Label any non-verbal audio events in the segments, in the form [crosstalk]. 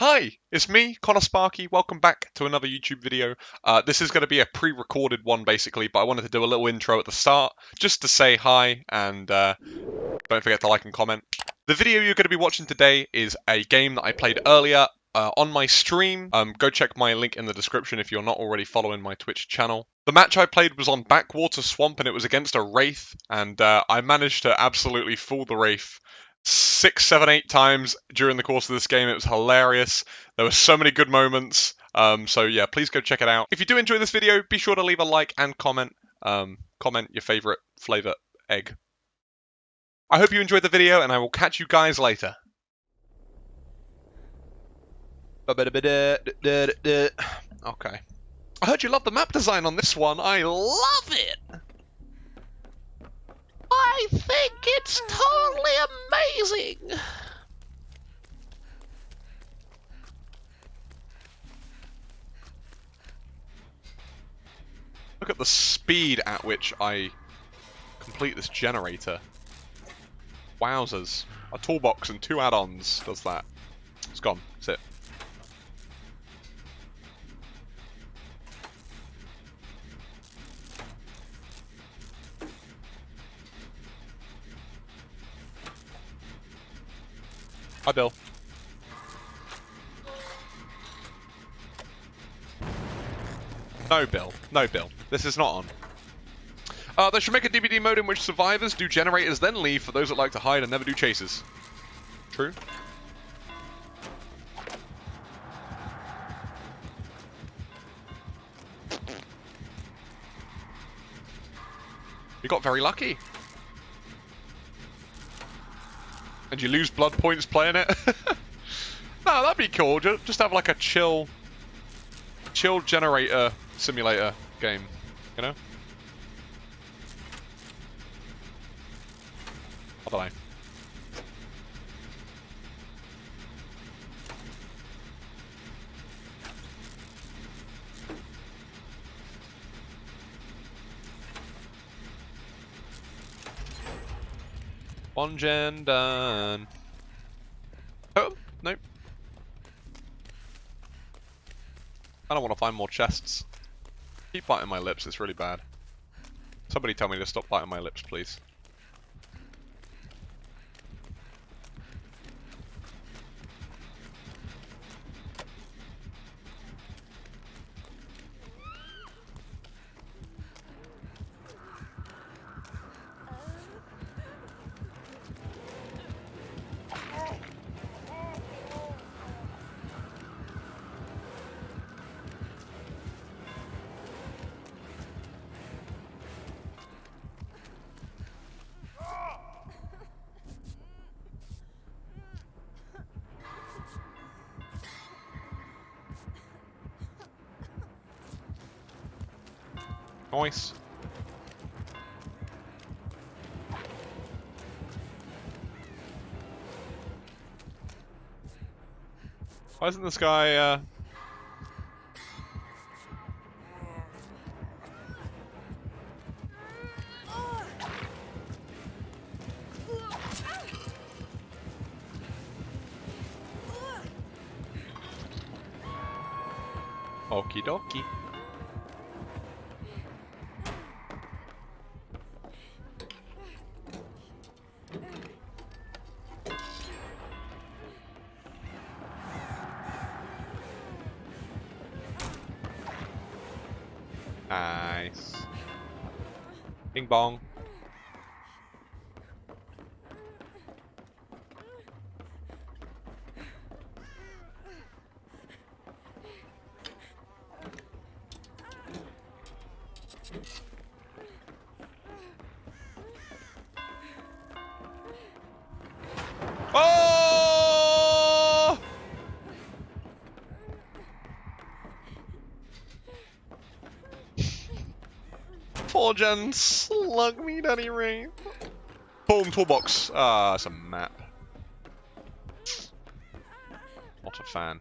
Hi, it's me, Connor Sparky. Welcome back to another YouTube video. Uh, this is going to be a pre-recorded one, basically, but I wanted to do a little intro at the start, just to say hi, and uh, don't forget to like and comment. The video you're going to be watching today is a game that I played earlier uh, on my stream. Um, go check my link in the description if you're not already following my Twitch channel. The match I played was on Backwater Swamp, and it was against a Wraith, and uh, I managed to absolutely fool the Wraith six, seven, eight times during the course of this game. It was hilarious. There were so many good moments. Um, so yeah, please go check it out. If you do enjoy this video, be sure to leave a like and comment. Um, comment your favorite flavor egg. I hope you enjoyed the video, and I will catch you guys later. Okay. I heard you love the map design on this one. I love it. I think it's totally amazing. Look at the speed at which I complete this generator. Wowzers. A toolbox and two add-ons does that. It's gone. That's it. Hi, Bill. No, Bill. No, Bill. This is not on. Uh, they should make a DBD mode in which survivors do generators, then leave for those that like to hide and never do chases. True. You got very lucky. And you lose blood points playing it. [laughs] no, that'd be cool. Just have like a chill, chill generator simulator game, you know? I don't know. One gen done. Oh, nope. I don't want to find more chests. Keep biting my lips, it's really bad. Somebody tell me to stop biting my lips, please. Nice. Why isn't this guy, uh... Okie dokie. Nice. Bing bong. Four gen slug me, Danny Ray. Boom, toolbox. Ah, it's a map. Not a fan.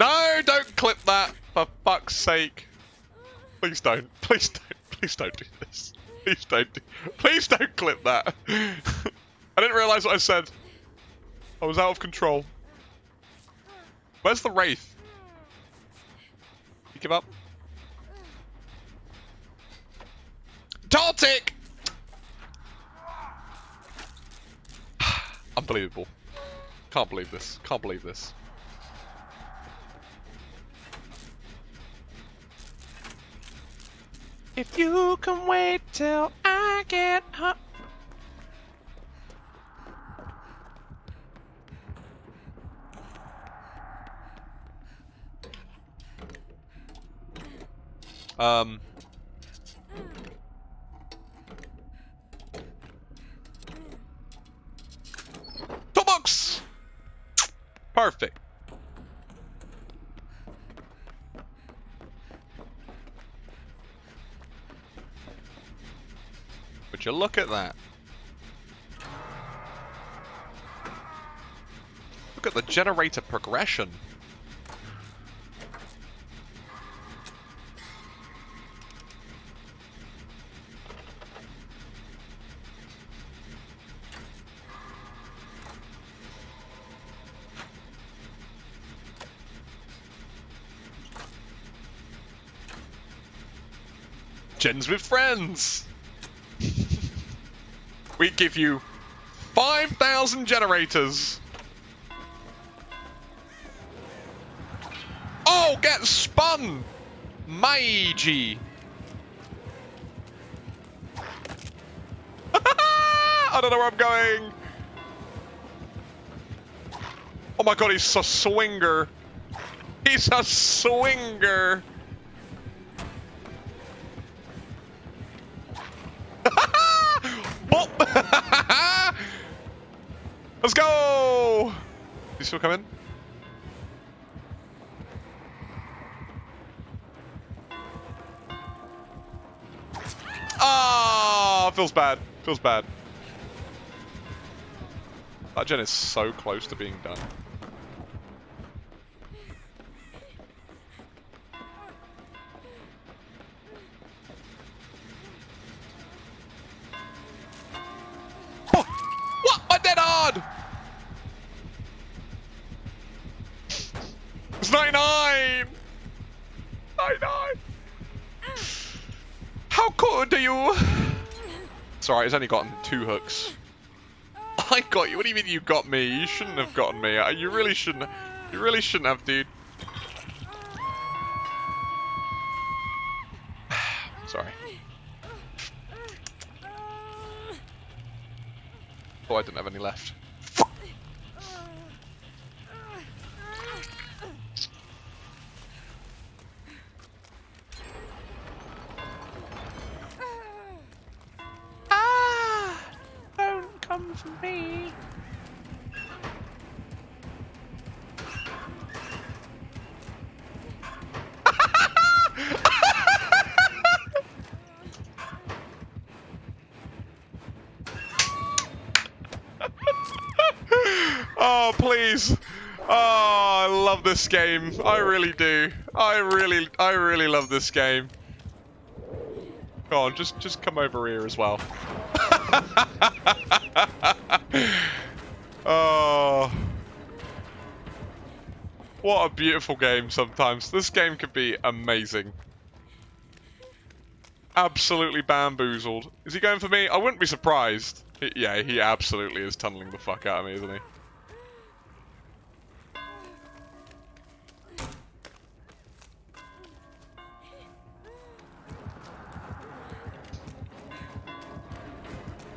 No, don't clip that, for fuck's sake. Please don't, please don't, Please don't do this. Please don't. Do, please don't clip that. [laughs] I didn't realise what I said. I was out of control. Where's the wraith? You give up? Tartic! [sighs] Unbelievable. Can't believe this. Can't believe this. If you can wait till I get home. Um. Toolbox! Perfect. Would you look at that? Look at the generator progression. Gens with friends! [laughs] we give you 5,000 generators! Oh, get spun! Meiji! [laughs] I don't know where I'm going! Oh my god, he's a swinger! He's a swinger! Let's go! You still coming? Ah, feels bad. Feels bad. That gen is so close to being done. It's 99! 99! How could you? Sorry, it's only gotten two hooks. I got you. What do you mean you got me? You shouldn't have gotten me. Uh, you really shouldn't. You really shouldn't have, dude. [sighs] Sorry. Oh, I didn't have any left. Please. Oh, I love this game. I really do. I really, I really love this game. Go on, just, just come over here as well. [laughs] oh. What a beautiful game sometimes. This game could be amazing. Absolutely bamboozled. Is he going for me? I wouldn't be surprised. He, yeah, he absolutely is tunneling the fuck out of me, isn't he?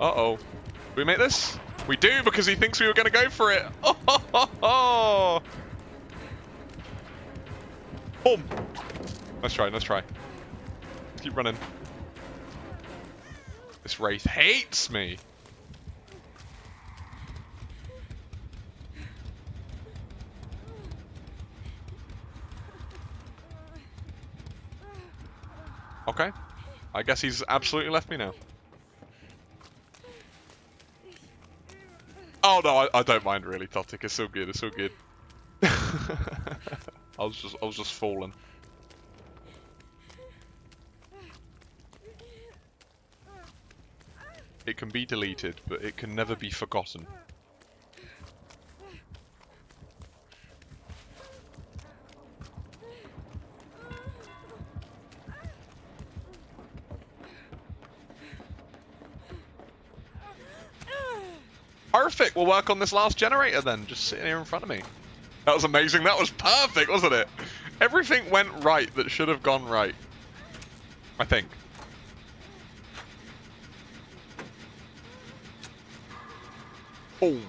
Uh-oh. we make this? We do, because he thinks we were going to go for it. Oh, ho, ho, ho. Boom. Let's try, let's try. Let's keep running. This Wraith hates me. Okay. I guess he's absolutely left me now. Oh no, I, I don't mind really, Totic. It's so good. It's so good. [laughs] I was just, I was just falling. It can be deleted, but it can never be forgotten. We'll work on this last generator then, just sitting here in front of me. That was amazing, that was perfect, wasn't it? Everything went right that should have gone right. I think. Boom.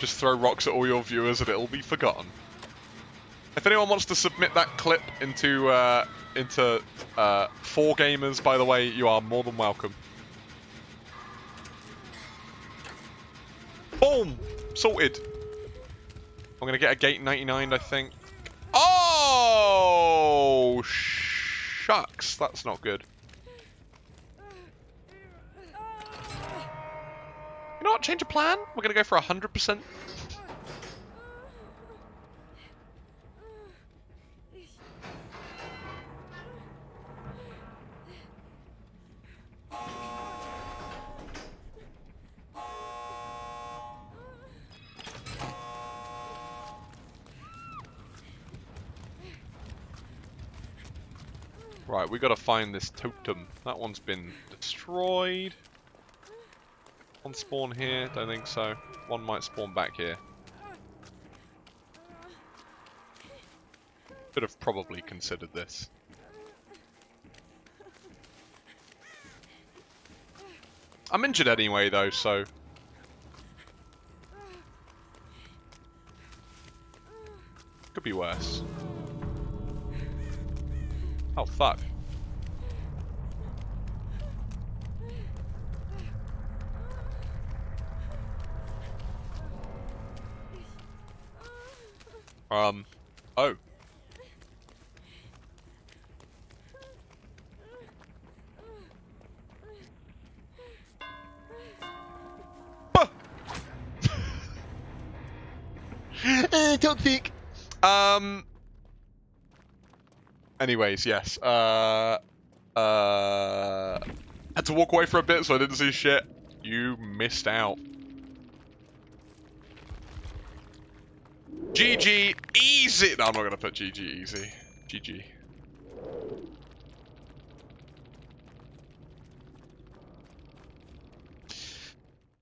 Just throw rocks at all your viewers and it'll be forgotten. If anyone wants to submit that clip into uh, into uh, 4Gamers, by the way, you are more than welcome. Boom! Sorted. I'm going to get a gate 99, I think. Oh! Shucks, that's not good. You know what? Change of plan. We're going to go for 100%. Right, we gotta find this totem. That one's been destroyed. One spawn here? Don't think so. One might spawn back here. Could have probably considered this. I'm injured anyway though, so... Could be worse. Oh, fuck. Um, oh. [laughs] uh, toxic. Um, Anyways, yes. Uh, uh, had to walk away for a bit, so I didn't see shit. You missed out. GG easy. No, I'm not gonna put GG easy. GG.